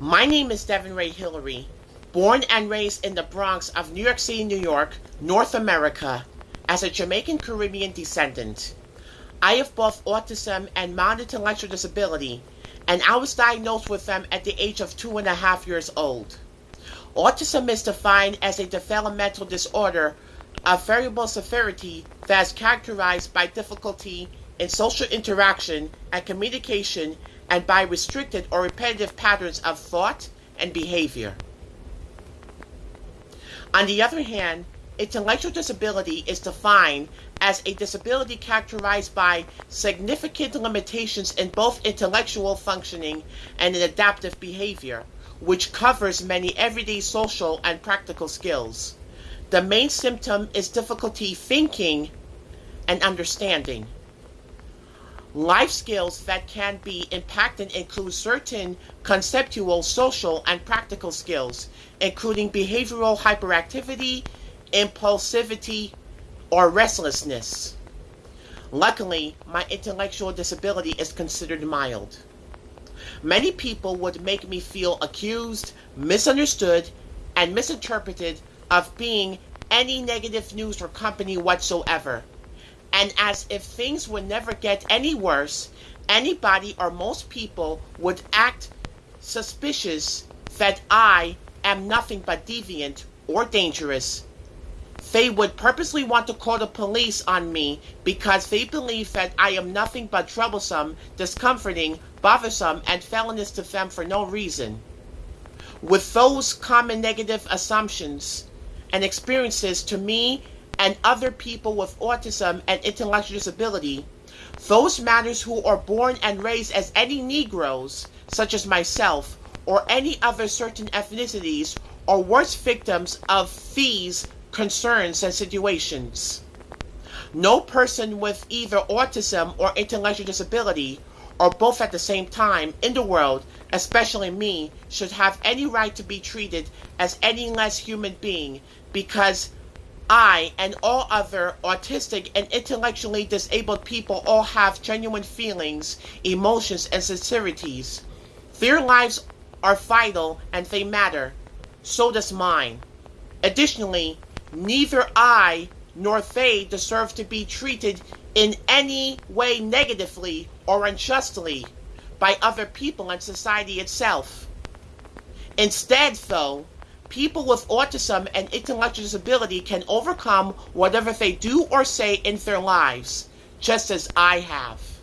My name is Devin Ray Hillary, born and raised in the Bronx of New York City, New York, North America, as a Jamaican Caribbean descendant. I have both autism and mild intellectual disability, and I was diagnosed with them at the age of two and a half years old. Autism is defined as a developmental disorder of variable severity that is characterized by difficulty in social interaction and communication and by restricted or repetitive patterns of thought and behavior. On the other hand, intellectual disability is defined as a disability characterized by significant limitations in both intellectual functioning and in adaptive behavior, which covers many everyday social and practical skills. The main symptom is difficulty thinking and understanding. Life skills that can be impacted include certain conceptual, social, and practical skills, including behavioral hyperactivity, impulsivity, or restlessness. Luckily, my intellectual disability is considered mild. Many people would make me feel accused, misunderstood, and misinterpreted of being any negative news or company whatsoever and as if things would never get any worse, anybody or most people would act suspicious that I am nothing but deviant or dangerous. They would purposely want to call the police on me because they believe that I am nothing but troublesome, discomforting, bothersome, and felonious to them for no reason. With those common negative assumptions and experiences to me and other people with autism and intellectual disability, those matters who are born and raised as any Negroes, such as myself, or any other certain ethnicities, are worse victims of these concerns and situations. No person with either autism or intellectual disability, or both at the same time, in the world, especially me, should have any right to be treated as any less human being because I and all other autistic and intellectually disabled people all have genuine feelings, emotions, and sincerities. Their lives are vital and they matter. So does mine. Additionally, neither I nor they deserve to be treated in any way negatively or unjustly by other people and society itself. Instead, though, people with autism and intellectual disability can overcome whatever they do or say in their lives, just as I have.